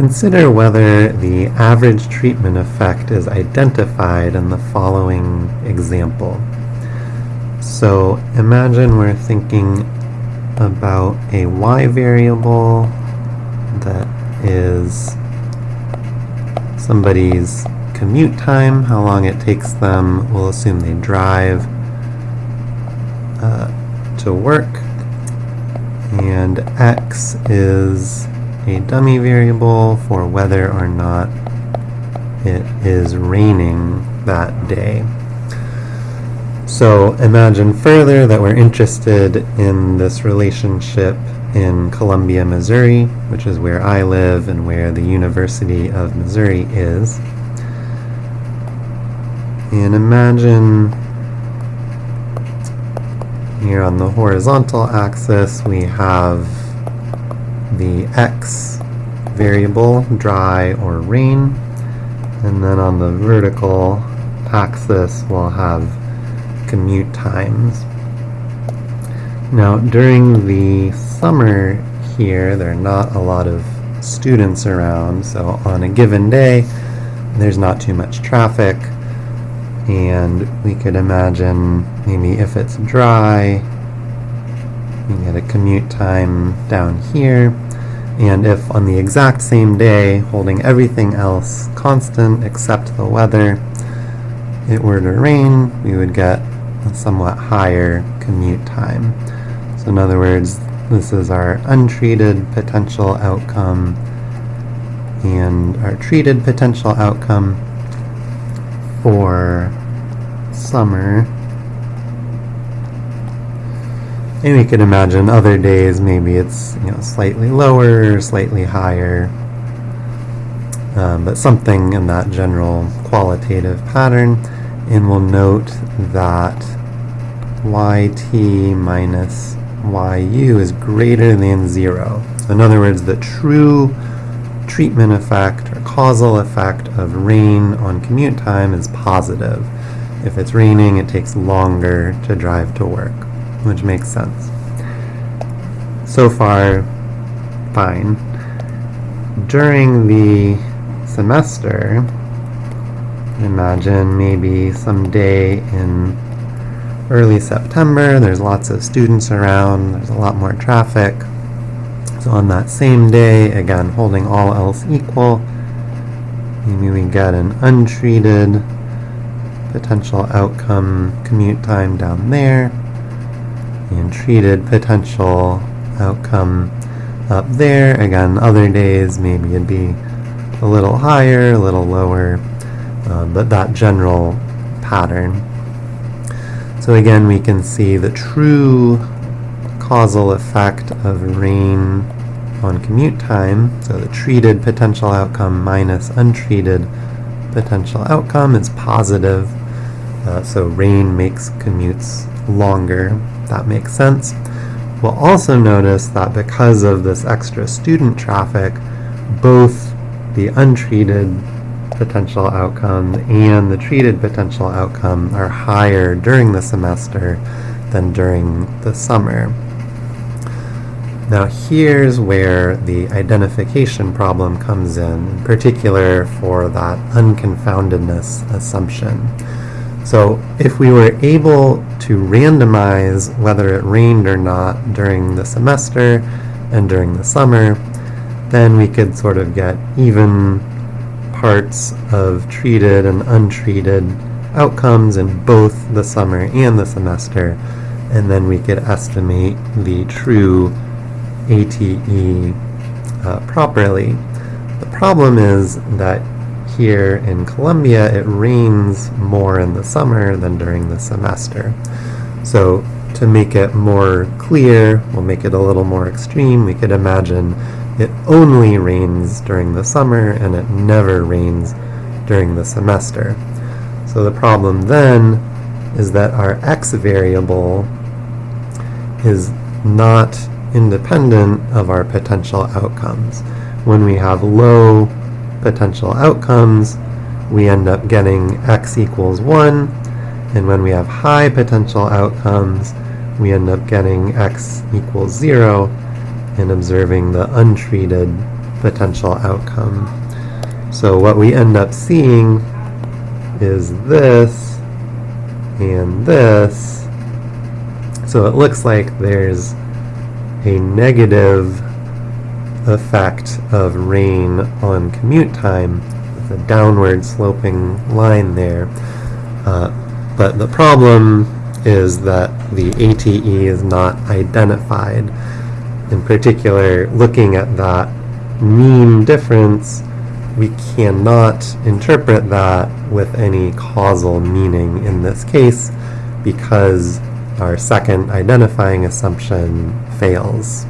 consider whether the average treatment effect is identified in the following example. So imagine we're thinking about a y variable that is somebody's commute time, how long it takes them, we'll assume they drive uh, to work, and x is a dummy variable for whether or not it is raining that day. So imagine further that we're interested in this relationship in Columbia, Missouri, which is where I live and where the University of Missouri is. And imagine here on the horizontal axis we have the x variable, dry or rain, and then on the vertical axis we'll have commute times. Now during the summer here there are not a lot of students around so on a given day there's not too much traffic and we could imagine maybe if it's dry you get a commute time down here and if on the exact same day holding everything else constant except the weather it were to rain we would get a somewhat higher commute time so in other words, this is our untreated potential outcome and our treated potential outcome for summer. And we could imagine other days maybe it's you know slightly lower, slightly higher, um, but something in that general qualitative pattern. And we'll note that yt minus yu is greater than 0. So in other words, the true treatment effect or causal effect of rain on commute time is positive. If it's raining, it takes longer to drive to work, which makes sense. So far, fine. During the semester, imagine maybe some day in early September. There's lots of students around. There's a lot more traffic. So on that same day, again, holding all else equal, maybe we get an untreated potential outcome commute time down there, and treated potential outcome up there. Again, other days, maybe it'd be a little higher, a little lower, uh, but that general pattern. So again, we can see the true causal effect of rain on commute time. So the treated potential outcome minus untreated potential outcome is positive. Uh, so rain makes commutes longer. That makes sense. We'll also notice that because of this extra student traffic, both the untreated potential outcome and the treated potential outcome are higher during the semester than during the summer. Now here's where the identification problem comes in, in particular for that unconfoundedness assumption. So if we were able to randomize whether it rained or not during the semester and during the summer, then we could sort of get even parts of treated and untreated outcomes in both the summer and the semester, and then we could estimate the true ATE uh, properly. The problem is that here in Columbia, it rains more in the summer than during the semester. So to make it more clear, we'll make it a little more extreme, we could imagine it only rains during the summer and it never rains during the semester. So the problem then is that our x variable is not independent of our potential outcomes. When we have low potential outcomes, we end up getting x equals 1, and when we have high potential outcomes, we end up getting x equals 0, and observing the untreated potential outcome. So what we end up seeing is this and this. So it looks like there's a negative effect of rain on commute time a downward sloping line there. Uh, but the problem is that the ATE is not identified. In particular, looking at that mean difference, we cannot interpret that with any causal meaning in this case because our second identifying assumption fails.